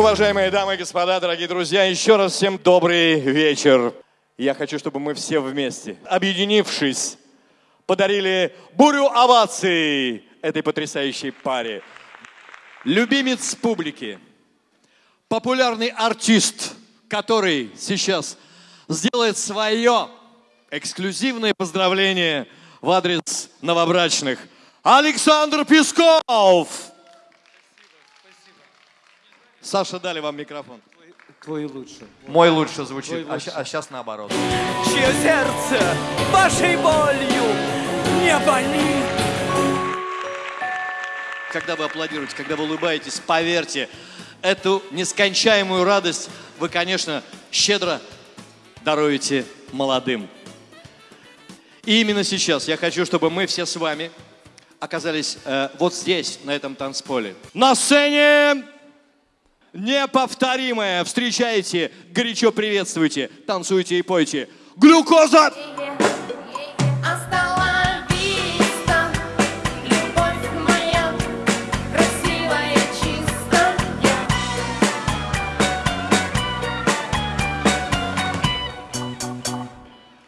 уважаемые дамы и господа, дорогие друзья, еще раз всем добрый вечер. Я хочу, чтобы мы все вместе, объединившись, подарили бурю оваций этой потрясающей паре. Любимец публики, популярный артист, который сейчас сделает свое эксклюзивное поздравление в адрес новобрачных. Александр Песков! Саша, дали вам микрофон. Твой лучше. Мой лучше звучит, Твой а, лучше. а сейчас наоборот. чье сердце вашей болью не болит. Когда вы аплодируете, когда вы улыбаетесь, поверьте, эту нескончаемую радость вы, конечно, щедро даруете молодым. И именно сейчас я хочу, чтобы мы все с вами оказались э, вот здесь, на этом танцполе. На сцене неповторимое. Встречайте, горячо приветствуйте, танцуйте и пойте. Глюкоза!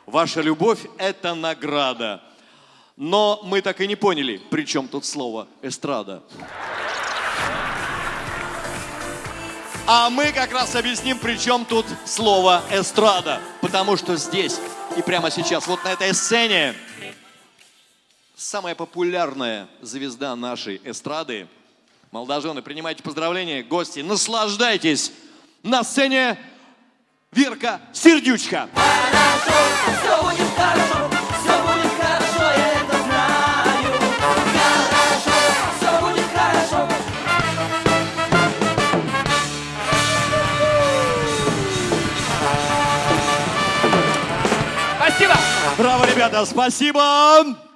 Ваша любовь – это награда. Но мы так и не поняли, при чем тут слово «эстрада». А мы как раз объясним, при чем тут слово «эстрада». Потому что здесь и прямо сейчас, вот на этой сцене, самая популярная звезда нашей эстрады. Молодожены, принимайте поздравления, гости, наслаждайтесь. На сцене Верка Сердючка. Все будет хорошо, Спасибо. Браво, ребята, спасибо!